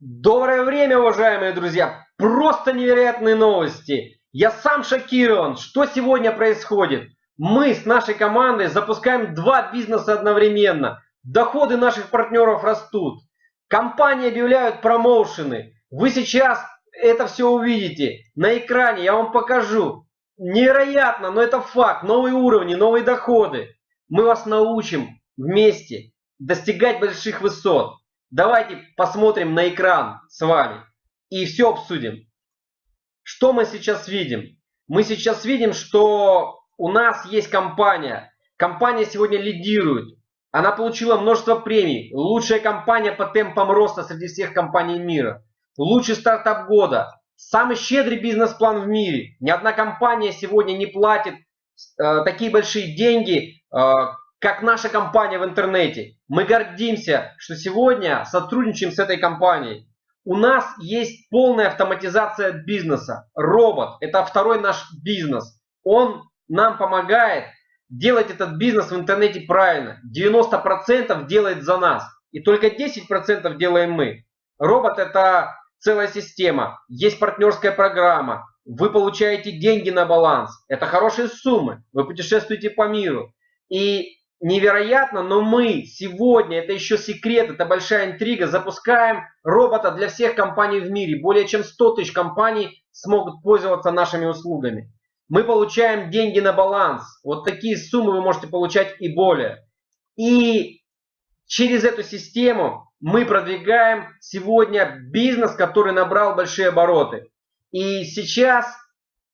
Доброе время, уважаемые друзья! Просто невероятные новости! Я сам шокирован, что сегодня происходит. Мы с нашей командой запускаем два бизнеса одновременно. Доходы наших партнеров растут. Компании объявляют промоушены. Вы сейчас это все увидите на экране, я вам покажу. Невероятно, но это факт. Новые уровни, новые доходы. Мы вас научим вместе достигать больших высот. Давайте посмотрим на экран с вами и все обсудим. Что мы сейчас видим? Мы сейчас видим, что у нас есть компания. Компания сегодня лидирует. Она получила множество премий. Лучшая компания по темпам роста среди всех компаний мира. Лучший стартап года. Самый щедрый бизнес-план в мире. Ни одна компания сегодня не платит э, такие большие деньги, э, как наша компания в интернете. Мы гордимся, что сегодня сотрудничаем с этой компанией. У нас есть полная автоматизация бизнеса. Робот – это второй наш бизнес. Он нам помогает делать этот бизнес в интернете правильно. 90% делает за нас. И только 10% делаем мы. Робот – это целая система. Есть партнерская программа. Вы получаете деньги на баланс. Это хорошие суммы. Вы путешествуете по миру. И невероятно, но мы сегодня, это еще секрет, это большая интрига, запускаем робота для всех компаний в мире. Более чем 100 тысяч компаний смогут пользоваться нашими услугами. Мы получаем деньги на баланс. Вот такие суммы вы можете получать и более. И через эту систему мы продвигаем сегодня бизнес, который набрал большие обороты. И сейчас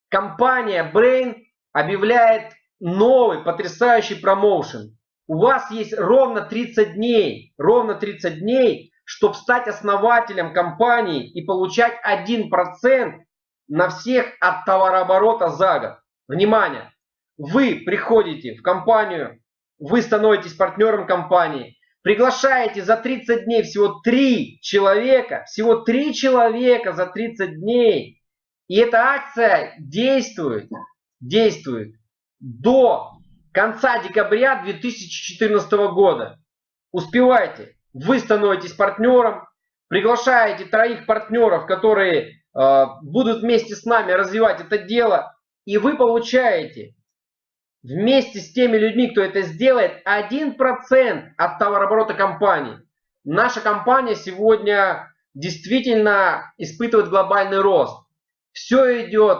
компания Brain объявляет новый потрясающий промоушен. У вас есть ровно 30 дней, ровно 30 дней, чтобы стать основателем компании и получать 1% на всех от товарооборота за год. Внимание! Вы приходите в компанию, вы становитесь партнером компании, приглашаете за 30 дней всего 3 человека, всего 3 человека за 30 дней. И эта акция действует, действует до конца декабря 2014 года. Успевайте. Вы становитесь партнером, приглашаете троих партнеров, которые э, будут вместе с нами развивать это дело, и вы получаете вместе с теми людьми, кто это сделает, 1% от товарооборота компании. Наша компания сегодня действительно испытывает глобальный рост. Все идет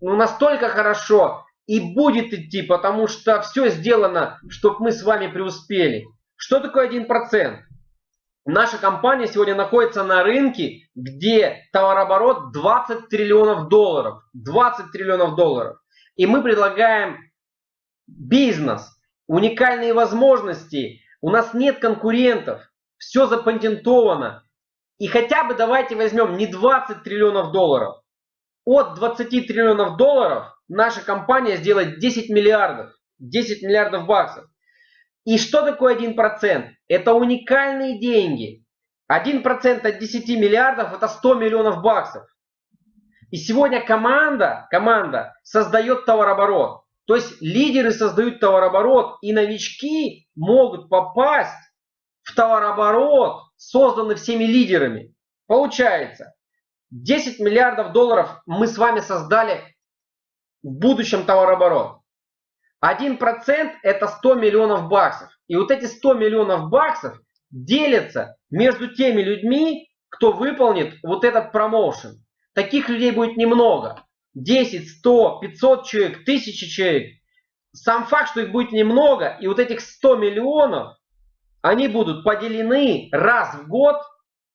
ну, настолько хорошо, и будет идти, потому что все сделано, чтобы мы с вами преуспели. Что такое 1%? Наша компания сегодня находится на рынке, где товарооборот 20 триллионов долларов. 20 триллионов долларов. И мы предлагаем бизнес, уникальные возможности. У нас нет конкурентов. Все запатентовано. И хотя бы давайте возьмем не 20 триллионов долларов. От 20 триллионов долларов наша компания сделает 10 миллиардов. 10 миллиардов баксов. И что такое 1%? Это уникальные деньги. 1% от 10 миллиардов это 100 миллионов баксов. И сегодня команда, команда создает товарооборот. То есть лидеры создают товарооборот, и новички могут попасть в товарооборот, созданный всеми лидерами. Получается, 10 миллиардов долларов мы с вами создали в будущем товарооборот. 1% это 100 миллионов баксов. И вот эти 100 миллионов баксов делятся между теми людьми, кто выполнит вот этот промоушен. Таких людей будет немного. 10, 100, 500 человек, 1000 человек. Сам факт, что их будет немного, и вот этих 100 миллионов, они будут поделены раз в год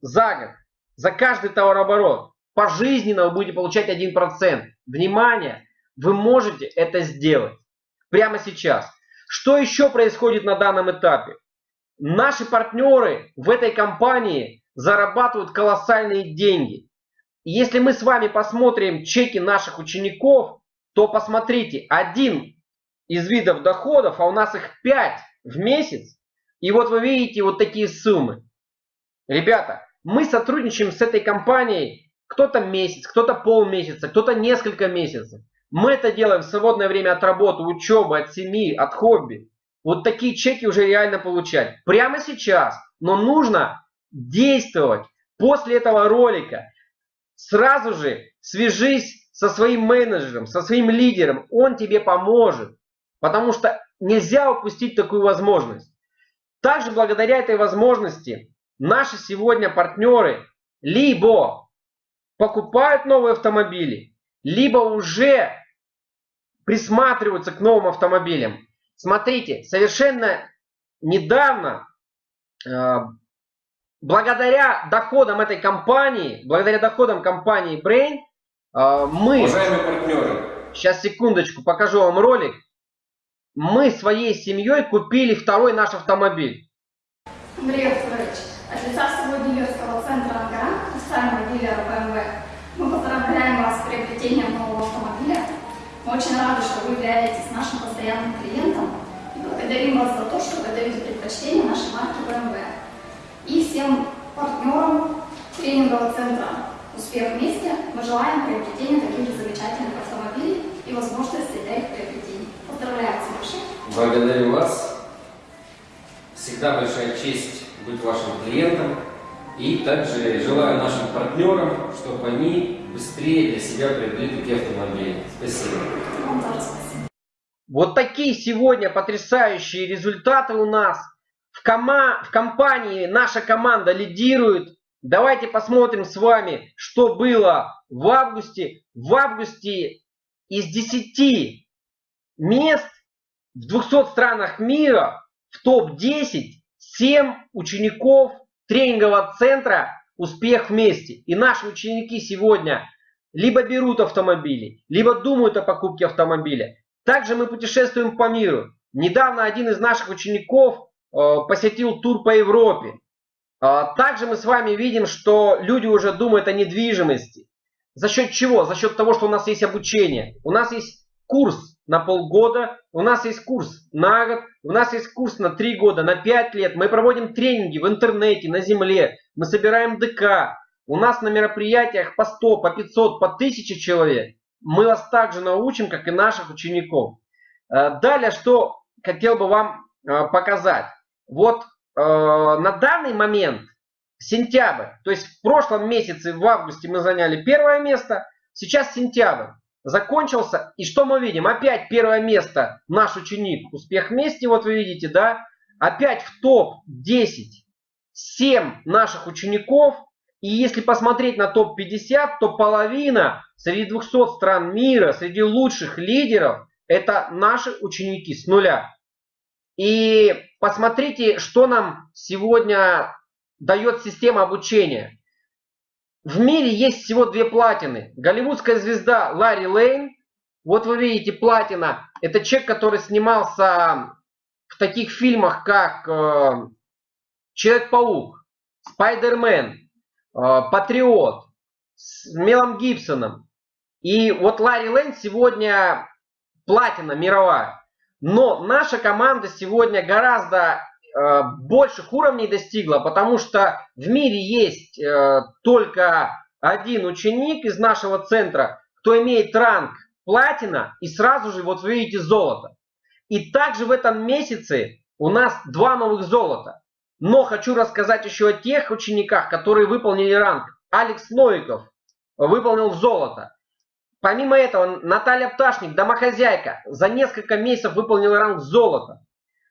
за год, за каждый товарооборот. Пожизненно вы будете получать 1%. Внимание! Вы можете это сделать прямо сейчас. Что еще происходит на данном этапе? Наши партнеры в этой компании зарабатывают колоссальные деньги. если мы с вами посмотрим чеки наших учеников, то посмотрите, один из видов доходов, а у нас их 5 в месяц, и вот вы видите вот такие суммы. Ребята, мы сотрудничаем с этой компанией кто-то месяц, кто-то полмесяца, кто-то несколько месяцев. Мы это делаем в свободное время от работы, учебы, от семьи, от хобби. Вот такие чеки уже реально получать. Прямо сейчас. Но нужно действовать. После этого ролика сразу же свяжись со своим менеджером, со своим лидером. Он тебе поможет. Потому что нельзя упустить такую возможность. Также благодаря этой возможности наши сегодня партнеры либо покупают новые автомобили, либо уже присматриваются к новым автомобилям. Смотрите, совершенно недавно, э, благодаря доходам этой компании, благодаря доходам компании Brain, э, мы... Уважаемые партнеры. Сейчас, секундочку, покажу вам ролик. Мы своей семьей купили второй наш автомобиль. Андрей Артурович, от лица всего дилерского центра «Ангара», официального дилера BMW, мы поздравляем вас с приобретением нового. Мы очень рады, что вы являетесь нашим постоянным клиентом и благодарим вас за то, что вы даете предпочтение нашей марке BMW. И всем партнерам тренингового центра «Успех вместе» мы желаем приобретения таких же замечательных автомобилей и возможности для их приобретения. Поздравляем с большим! Благодарю вас. Всегда большая честь быть вашим клиентом. И также желаю нашим партнерам, чтобы они быстрее для себя приобрели такие автомобили. Спасибо. Вот такие сегодня потрясающие результаты у нас. В, кома в компании наша команда лидирует. Давайте посмотрим с вами, что было в августе. В августе из 10 мест в 200 странах мира в топ-10 7 учеников тренингового центра «Успех вместе». И наши ученики сегодня либо берут автомобили, либо думают о покупке автомобиля. Также мы путешествуем по миру. Недавно один из наших учеников э, посетил тур по Европе. Э, также мы с вами видим, что люди уже думают о недвижимости. За счет чего? За счет того, что у нас есть обучение. У нас есть курс на полгода, у нас есть курс на год, у нас есть курс на три года, на пять лет. Мы проводим тренинги в интернете, на земле, мы собираем ДК. У нас на мероприятиях по 100, по 500, по 1000 человек. Мы вас также научим, как и наших учеников. Э, далее, что хотел бы вам э, показать. Вот э, на данный момент, сентябрь, то есть в прошлом месяце, в августе мы заняли первое место, сейчас сентябрь закончился. И что мы видим? Опять первое место наш ученик. Успех вместе, вот вы видите, да? Опять в топ-10 7 наших учеников. И если посмотреть на топ-50, то половина среди 200 стран мира, среди лучших лидеров, это наши ученики с нуля. И посмотрите, что нам сегодня дает система обучения. В мире есть всего две платины. Голливудская звезда Ларри Лейн. Вот вы видите платина. Это человек, который снимался в таких фильмах, как э, Человек-паук, Спайдермен, э, Патриот с Мелом Гибсоном. И вот Ларри Лейн сегодня платина мировая. Но наша команда сегодня гораздо больших уровней достигла, потому что в мире есть э, только один ученик из нашего центра, кто имеет ранг платина и сразу же, вот вы видите, золото. И также в этом месяце у нас два новых золота. Но хочу рассказать еще о тех учениках, которые выполнили ранг. Алекс Новиков выполнил золото. Помимо этого, Наталья Пташник, домохозяйка, за несколько месяцев выполнила ранг золота.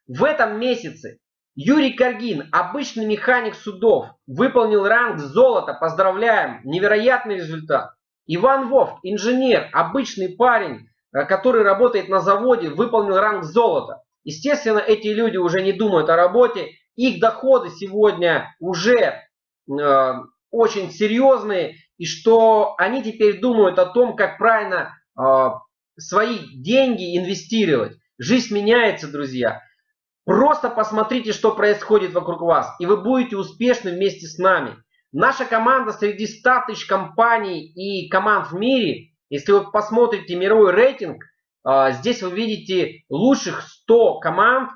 В этом месяце Юрий Каргин, обычный механик судов, выполнил ранг золота. Поздравляем, невероятный результат. Иван Вовк, инженер, обычный парень, э, который работает на заводе, выполнил ранг золота. Естественно, эти люди уже не думают о работе. Их доходы сегодня уже э, очень серьезные. И что они теперь думают о том, как правильно э, свои деньги инвестировать. Жизнь меняется, друзья. Просто посмотрите, что происходит вокруг вас, и вы будете успешны вместе с нами. Наша команда среди 100 тысяч компаний и команд в мире, если вы посмотрите мировой рейтинг, а, здесь вы видите лучших 100 команд.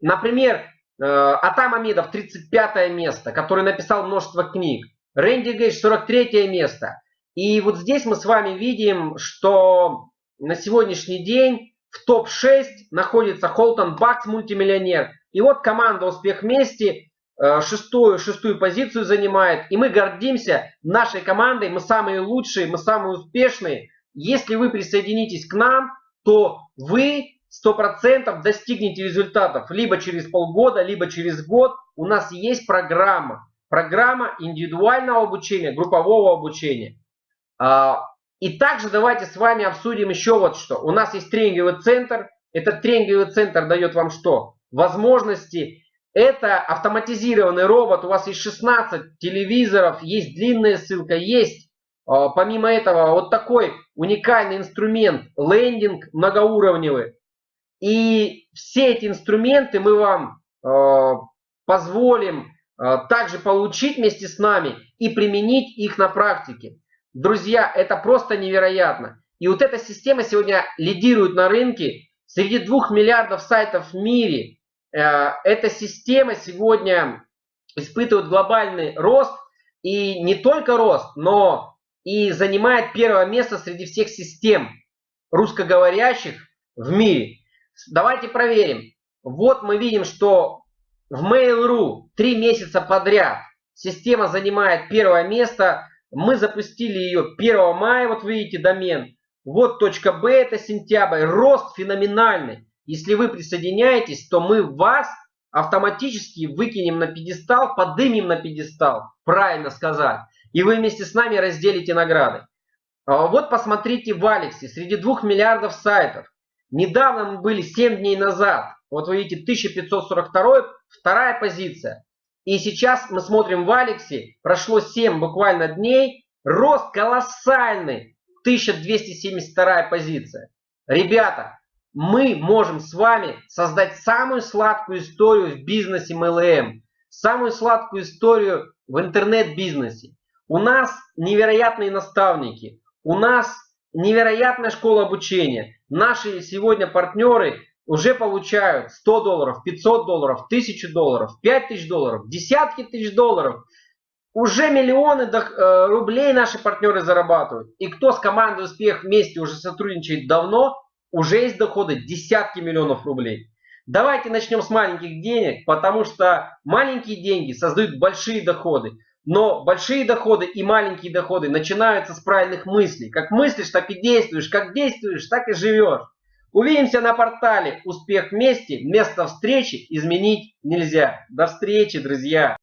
Например, э, Атам Амидов 35 место, который написал множество книг. Рэнди Гейдж 43 место. И вот здесь мы с вами видим, что на сегодняшний день в топ-6 находится Холтон Бакс, мультимиллионер. И вот команда «Успех вместе» э, шестую, шестую позицию занимает. И мы гордимся нашей командой. Мы самые лучшие, мы самые успешные. Если вы присоединитесь к нам, то вы 100% достигнете результатов либо через полгода, либо через год. У нас есть программа. Программа индивидуального обучения, группового обучения. И также давайте с вами обсудим еще вот что. У нас есть тренинговый центр. Этот тренинговый центр дает вам что? Возможности. Это автоматизированный робот. У вас есть 16 телевизоров, есть длинная ссылка, есть а, помимо этого вот такой уникальный инструмент, лендинг многоуровневый. И все эти инструменты мы вам э, позволим э, также получить вместе с нами и применить их на практике. Друзья, это просто невероятно. И вот эта система сегодня лидирует на рынке. Среди двух миллиардов сайтов в мире э, эта система сегодня испытывает глобальный рост. И не только рост, но и занимает первое место среди всех систем русскоговорящих в мире. Давайте проверим. Вот мы видим, что в Mail.ru три месяца подряд система занимает первое место. Мы запустили ее 1 мая, вот видите домен. Вот точка .b это сентябрь. Рост феноменальный. Если вы присоединяетесь, то мы вас автоматически выкинем на пьедестал, подымем на пьедестал. Правильно сказать. И вы вместе с нами разделите награды. А вот посмотрите в Алексе, среди двух миллиардов сайтов. Недавно мы были 7 дней назад. Вот вы видите 1542, вторая позиция. И сейчас мы смотрим в Алексе, прошло 7 буквально дней, рост колоссальный, 1272 позиция. Ребята, мы можем с вами создать самую сладкую историю в бизнесе MLM, самую сладкую историю в интернет-бизнесе. У нас невероятные наставники, у нас невероятная школа обучения. Наши сегодня партнеры уже получают 100 долларов, 500 долларов, 1000 долларов, 5000 долларов, десятки тысяч долларов. Уже миллионы э, рублей наши партнеры зарабатывают. И кто с командой «Успех» вместе уже сотрудничает давно, уже есть доходы десятки миллионов рублей. Давайте начнем с маленьких денег, потому что маленькие деньги создают большие доходы. Но большие доходы и маленькие доходы начинаются с правильных мыслей. Как мыслишь, так и действуешь. Как действуешь, так и живешь. Увидимся на портале «Успех вместе». Место встречи изменить нельзя. До встречи, друзья!